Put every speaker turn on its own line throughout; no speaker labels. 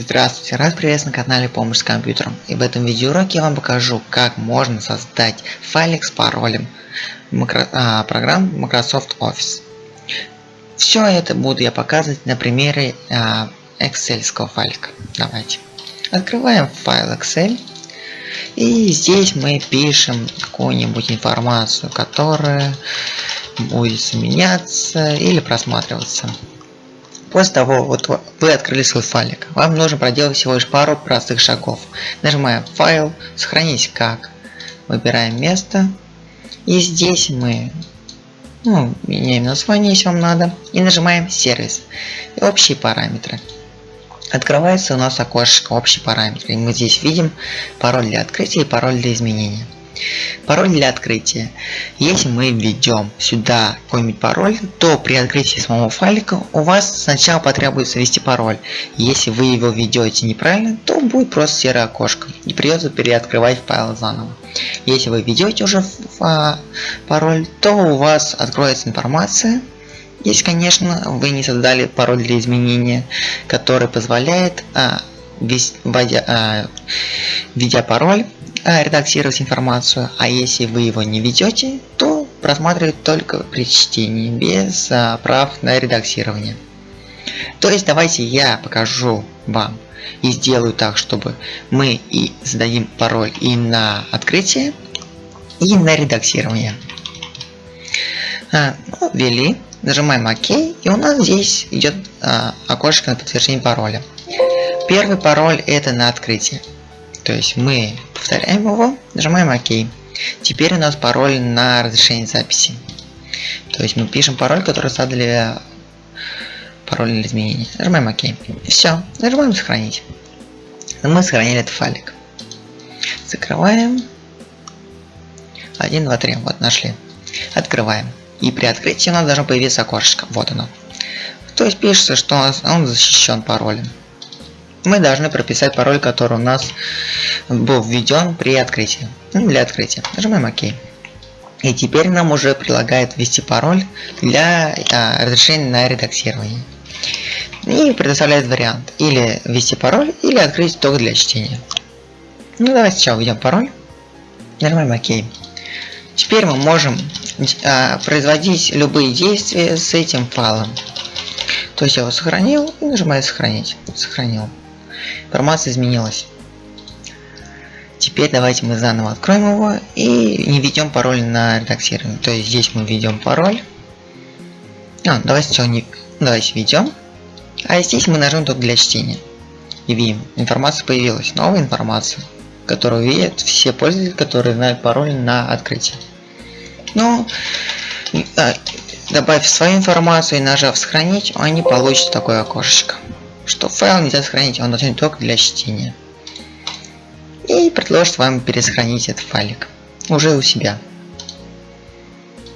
Здравствуйте, рад приветствовать на канале Помощь с компьютером. И в этом видеоуроке я вам покажу, как можно создать файлик с паролем макро, а, программ Microsoft Office. Все это буду я показывать на примере а, Excel файлика. Давайте. Открываем файл Excel. И здесь мы пишем какую-нибудь информацию, которая будет меняться или просматриваться. После того, вот вы открыли свой файлик, вам нужно проделать всего лишь пару простых шагов. Нажимаем файл, сохранить как, выбираем место, и здесь мы ну, меняем название, если вам надо, и нажимаем сервис и общие параметры. Открывается у нас окошко общие параметры, и мы здесь видим пароль для открытия и пароль для изменения. Пароль для открытия. Если мы введем сюда какой-нибудь пароль, то при открытии самого файлика у вас сначала потребуется ввести пароль. Если вы его введете неправильно, то будет просто серое окошко и придется переоткрывать файл заново. Если вы введете уже а, пароль, то у вас откроется информация если, конечно, вы не создали пароль для изменения, который позволяет, а, вводя, а, введя пароль, редактировать информацию, а если вы его не ведете, то просматривать только при чтении, без а, прав на редактирование. То есть давайте я покажу вам и сделаю так, чтобы мы и зададим пароль и на открытие, и на редактирование. А, ну, ввели, нажимаем ОК, и у нас здесь идет а, окошко на подтверждение пароля. Первый пароль это на открытие. То есть мы повторяем его, нажимаем ОК. Теперь у нас пароль на разрешение записи. То есть мы пишем пароль, который задали пароль для изменения. Нажимаем ОК. Все. Нажимаем сохранить. Мы сохранили этот файлик. Закрываем. 1, 2, 3. Вот нашли. Открываем. И при открытии у нас должно появиться окошечко. Вот оно. То есть пишется, что он защищен паролем мы должны прописать пароль, который у нас был введен при открытии. Ну, для открытия. Нажимаем ОК. И теперь нам уже прилагает ввести пароль для а, разрешения на редактирование. И предоставляет вариант. Или ввести пароль, или открыть только для чтения. Ну давайте сначала введем пароль. Нажимаем ОК. Теперь мы можем а, производить любые действия с этим файлом. То есть я его сохранил и нажимаю сохранить. Сохранил. Информация изменилась. Теперь давайте мы заново откроем его и не введем пароль на редактирование. То есть здесь мы введем пароль. А, давайте сначала не... Давайте введем. А здесь мы нажмем только для чтения. И видим, информация появилась. Новая информация, которую видят все пользователи, которые знают пароль на открытие. Ну, а, добавив свою информацию и нажав сохранить, они получат такое окошечко что файл нельзя сохранить, он нужен только для чтения. И предложит вам пересохранить этот файлик уже у себя.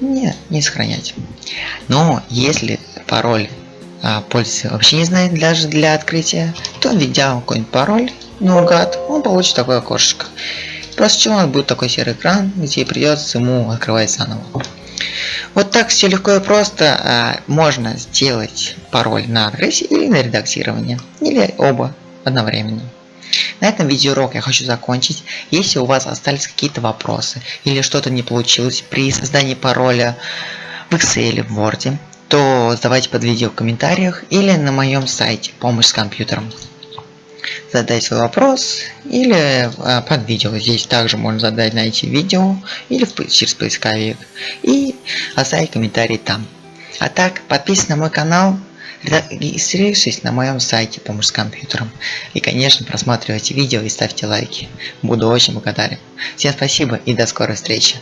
Нет, не сохранять. Но если пароль а, пользователь вообще не знает даже для открытия, то введя какой-нибудь пароль наугад, он получит такое окошко. После чего нас будет такой серый экран, где придется ему открывать заново. Вот так все легко и просто а, можно сделать пароль на адресе или на редактирование, или оба одновременно. На этом видеоурок я хочу закончить. Если у вас остались какие-то вопросы или что-то не получилось при создании пароля в Excel в Word, то задавайте под видео в комментариях или на моем сайте «Помощь с компьютером» задать свой вопрос или а, под видео. Здесь также можно задать на эти видео или в, через поисковик и оставить комментарий там. А так, подписывайтесь на мой канал, регистрируйтесь на моем сайте «Помощь с компьютером». И, конечно, просматривайте видео и ставьте лайки. Буду очень благодарен. Всем спасибо и до скорой встречи.